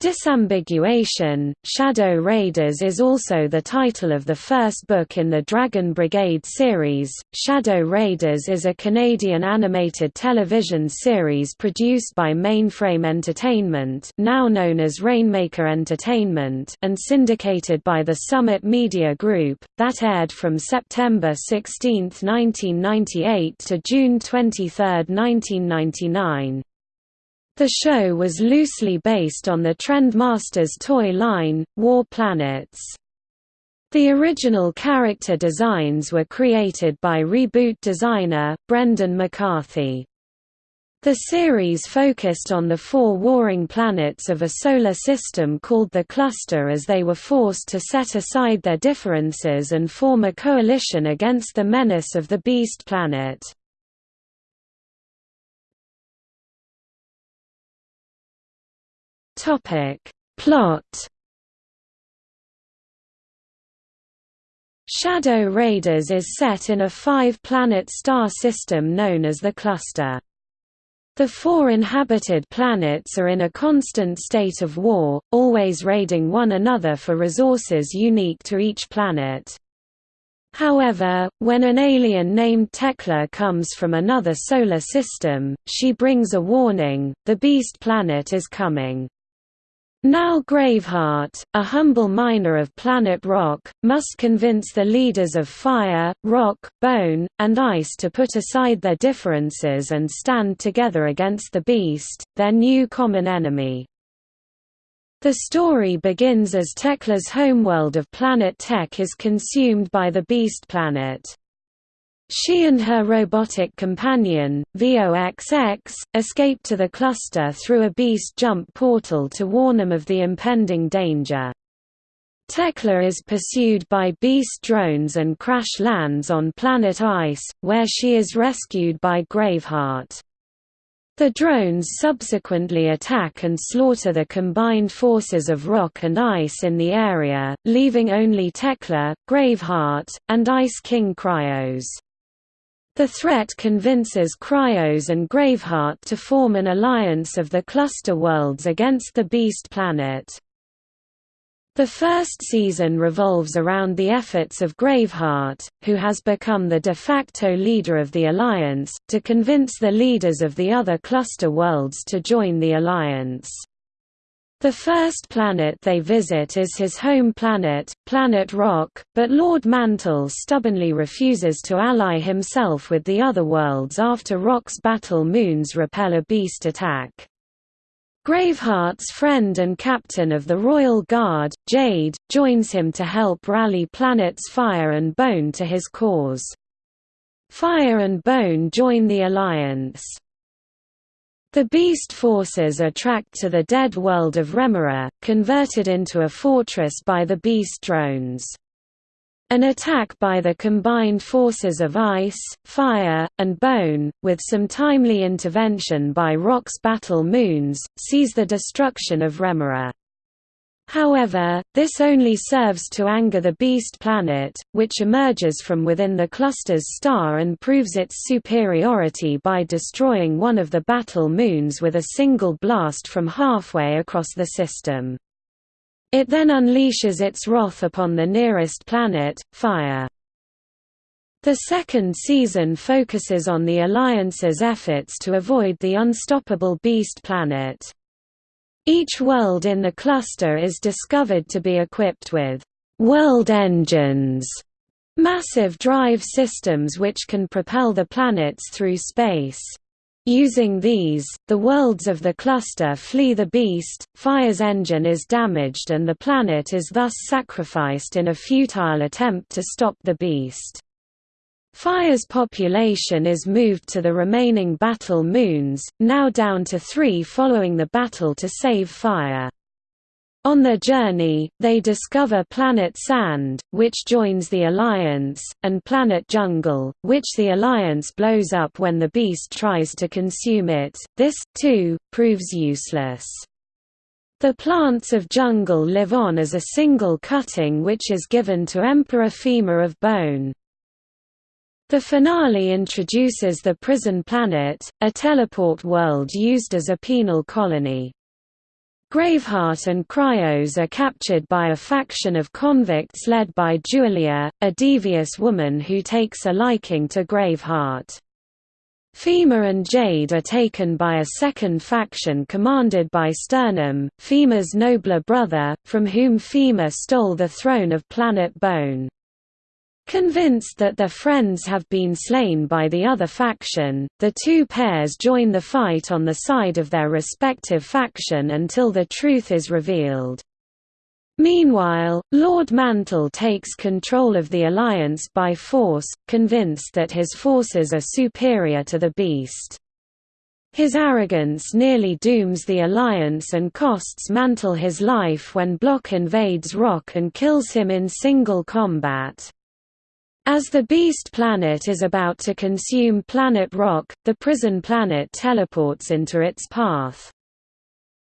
Disambiguation, Shadow Raiders is also the title of the first book in the Dragon Brigade series. Shadow Raiders is a Canadian animated television series produced by Mainframe Entertainment, now known as Rainmaker Entertainment, and syndicated by the Summit Media Group, that aired from September 16, 1998 to June 23, 1999. The show was loosely based on the Trendmasters toy line, War Planets. The original character designs were created by reboot designer, Brendan McCarthy. The series focused on the four warring planets of a solar system called the Cluster as they were forced to set aside their differences and form a coalition against the menace of the Beast Planet. Topic. Plot Shadow Raiders is set in a five-planet star system known as the Cluster. The four inhabited planets are in a constant state of war, always raiding one another for resources unique to each planet. However, when an alien named Tekla comes from another solar system, she brings a warning, the Beast Planet is coming. Now Graveheart, a humble miner of planet Rock, must convince the leaders of Fire, Rock, Bone, and Ice to put aside their differences and stand together against the Beast, their new common enemy. The story begins as Tekla's homeworld of planet Tech is consumed by the Beast Planet. She and her robotic companion, VOXX, escape to the cluster through a beast jump portal to warn them of the impending danger. Tekla is pursued by beast drones and crash lands on planet Ice, where she is rescued by Graveheart. The drones subsequently attack and slaughter the combined forces of rock and ice in the area, leaving only Tekla, Graveheart, and Ice King Cryos. The threat convinces Cryos and Graveheart to form an alliance of the cluster worlds against the Beast Planet. The first season revolves around the efforts of Graveheart, who has become the de facto leader of the Alliance, to convince the leaders of the other cluster worlds to join the Alliance. The first planet they visit is his home planet, Planet Rock, but Lord Mantle stubbornly refuses to ally himself with the other worlds after Rock's battle moons repel a beast attack. Graveheart's friend and captain of the Royal Guard, Jade, joins him to help rally planets Fire and Bone to his cause. Fire and Bone join the Alliance. The beast forces are tracked to the dead world of Remora, converted into a fortress by the beast drones. An attack by the combined forces of ice, fire, and bone, with some timely intervention by Rock's battle moons, sees the destruction of Remora. However, this only serves to anger the Beast Planet, which emerges from within the cluster's star and proves its superiority by destroying one of the battle moons with a single blast from halfway across the system. It then unleashes its wrath upon the nearest planet, Fire. The second season focuses on the Alliance's efforts to avoid the unstoppable Beast Planet. Each world in the cluster is discovered to be equipped with world engines, massive drive systems which can propel the planets through space. Using these, the worlds of the cluster flee the beast, Fire's engine is damaged and the planet is thus sacrificed in a futile attempt to stop the beast. Fire's population is moved to the remaining battle moons, now down to three following the battle to save Fire. On their journey, they discover Planet Sand, which joins the Alliance, and Planet Jungle, which the Alliance blows up when the beast tries to consume it. This, too, proves useless. The plants of jungle live on as a single cutting which is given to Emperor Fema of Bone. The finale introduces the prison planet, a teleport world used as a penal colony. Graveheart and Cryos are captured by a faction of convicts led by Julia, a devious woman who takes a liking to Graveheart. Fema and Jade are taken by a second faction commanded by Sternum, Fema's nobler brother, from whom Fema stole the throne of Planet Bone. Convinced that their friends have been slain by the other faction, the two pairs join the fight on the side of their respective faction until the truth is revealed. Meanwhile, Lord Mantle takes control of the Alliance by force, convinced that his forces are superior to the Beast. His arrogance nearly dooms the Alliance and costs Mantle his life when Blokk invades Rock and kills him in single combat. As the Beast planet is about to consume Planet Rock, the prison planet teleports into its path.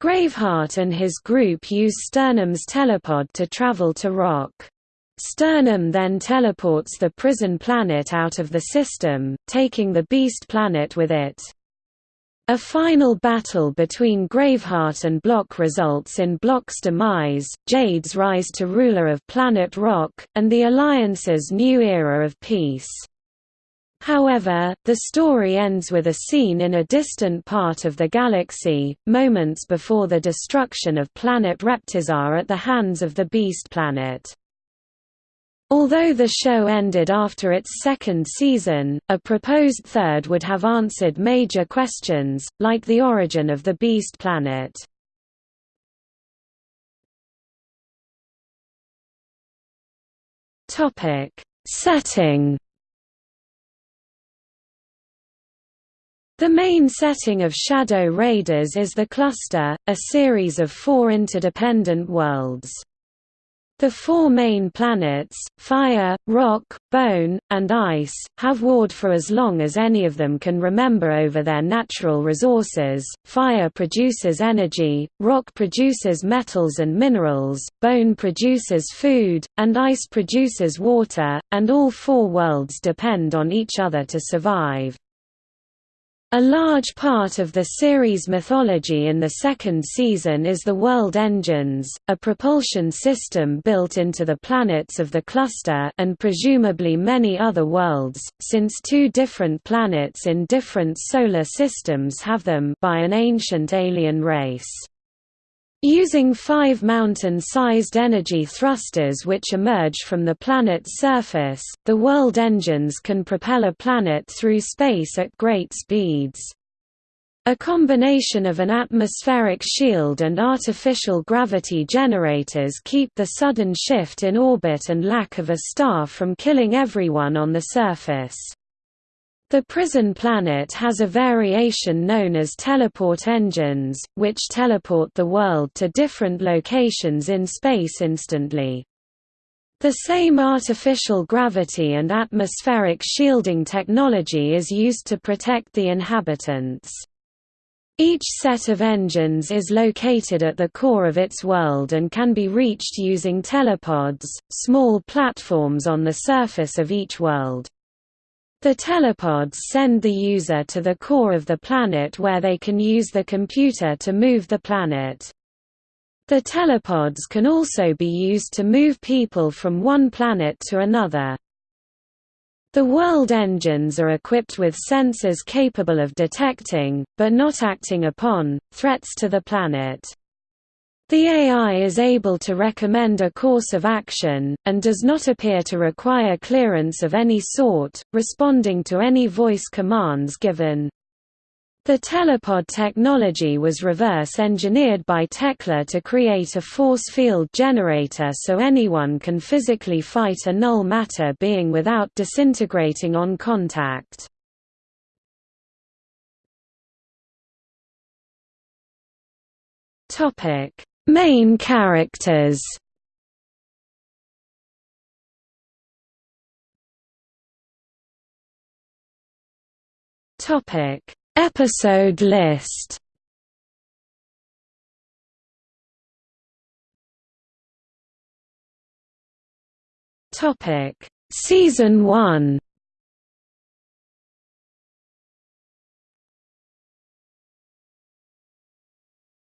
Graveheart and his group use Sternum's telepod to travel to Rock. Sternum then teleports the prison planet out of the system, taking the Beast planet with it. A final battle between Graveheart and Blokk results in Blokk's demise, Jade's rise to ruler of Planet Rock, and the Alliance's new era of peace. However, the story ends with a scene in a distant part of the galaxy, moments before the destruction of planet Reptizar at the hands of the Beast Planet. Although the show ended after its second season, a proposed third would have answered major questions, like the origin of the Beast Planet. Setting The main setting of Shadow Raiders is the Cluster, a series of four interdependent worlds. The four main planets, Fire, Rock, Bone, and Ice, have warred for as long as any of them can remember over their natural resources. Fire produces energy, Rock produces metals and minerals, Bone produces food, and Ice produces water, and all four worlds depend on each other to survive. A large part of the series' mythology in the second season is the World Engines, a propulsion system built into the planets of the cluster and presumably many other worlds, since two different planets in different solar systems have them by an ancient alien race. Using five mountain-sized energy thrusters which emerge from the planet's surface, the world engines can propel a planet through space at great speeds. A combination of an atmospheric shield and artificial gravity generators keep the sudden shift in orbit and lack of a star from killing everyone on the surface. The prison planet has a variation known as teleport engines, which teleport the world to different locations in space instantly. The same artificial gravity and atmospheric shielding technology is used to protect the inhabitants. Each set of engines is located at the core of its world and can be reached using telepods, small platforms on the surface of each world. The telepods send the user to the core of the planet where they can use the computer to move the planet. The telepods can also be used to move people from one planet to another. The world engines are equipped with sensors capable of detecting, but not acting upon, threats to the planet. The AI is able to recommend a course of action, and does not appear to require clearance of any sort, responding to any voice commands given. The telepod technology was reverse-engineered by Tekla to create a force field generator so anyone can physically fight a null matter being without disintegrating on contact. Topic Main characters. Topic. Episode list. Topic. Season 1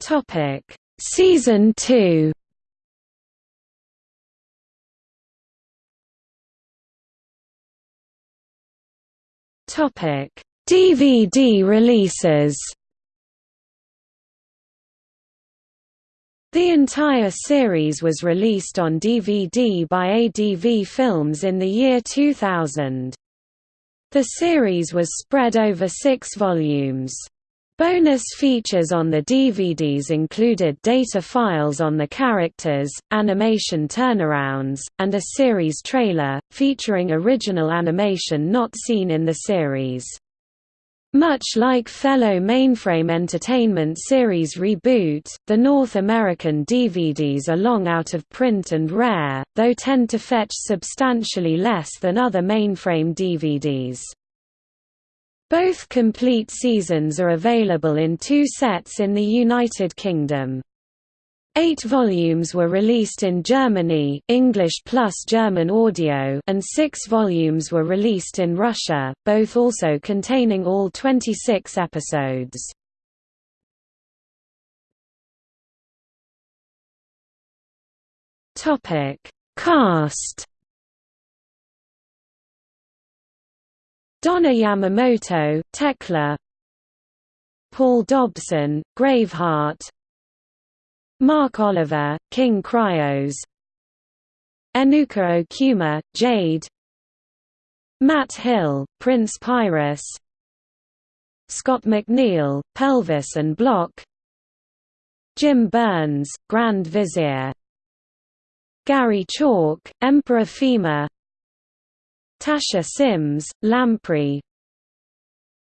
Topic Season 2 Topic: DVD releases. The entire series was released on DVD by ADV Films in the year 2000. The series was spread over six volumes. Bonus features on the DVDs included data files on the characters, animation turnarounds, and a series trailer, featuring original animation not seen in the series. Much like fellow Mainframe Entertainment series Reboot, the North American DVDs are long out of print and rare, though tend to fetch substantially less than other Mainframe DVDs. Both complete seasons are available in two sets in the United Kingdom. Eight volumes were released in Germany English plus German audio and six volumes were released in Russia, both also containing all 26 episodes. Cast Donna Yamamoto, Tekla. Paul Dobson, Graveheart Mark Oliver, King Cryos. Enuka Okuma, Jade. Matt Hill, Prince Pyrus Scott McNeil, Pelvis and Blokk. Jim Byrnes, Grand Vizier. Gary Chalk, Emperor Fema Tasha Simms, Lamprey.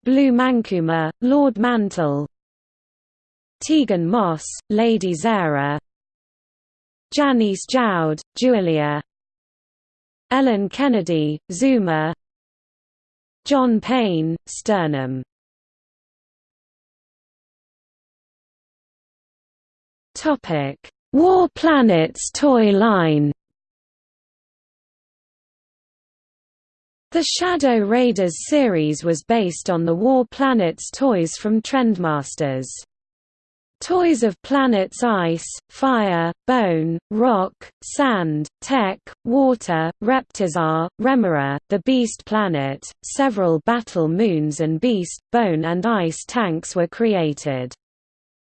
Blu Mankuma, Lord Mantle. Tegan Moss, Lady Zara. Janyse Jaud, Julia. Ellen Kennedy, Zuma. John Payne, Sternum. War Planets toy line The Shadow Raiders series was based on the War Planets toys from Trendmasters. Toys of planets ice, fire, bone, rock, sand, tech, water, Reptizar, Remora, the Beast Planet, several battle moons and beast, bone and ice tanks were created.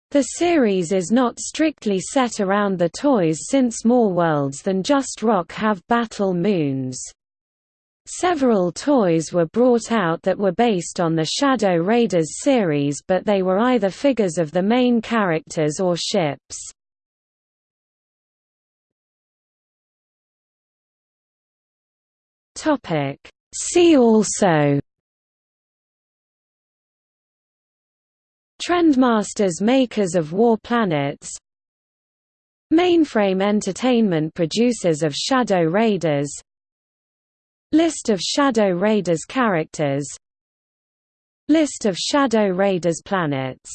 The series is not strictly set around the toys since more worlds than just rock have battle moons. Several toys were brought out that were based on the Shadow Raiders series but they were either figures of the main characters or ships. See also. Trendmasters makers of War Planets. Mainframe Entertainment producers of Shadow Raiders List of Shadow Raiders characters. List of Shadow Raiders planets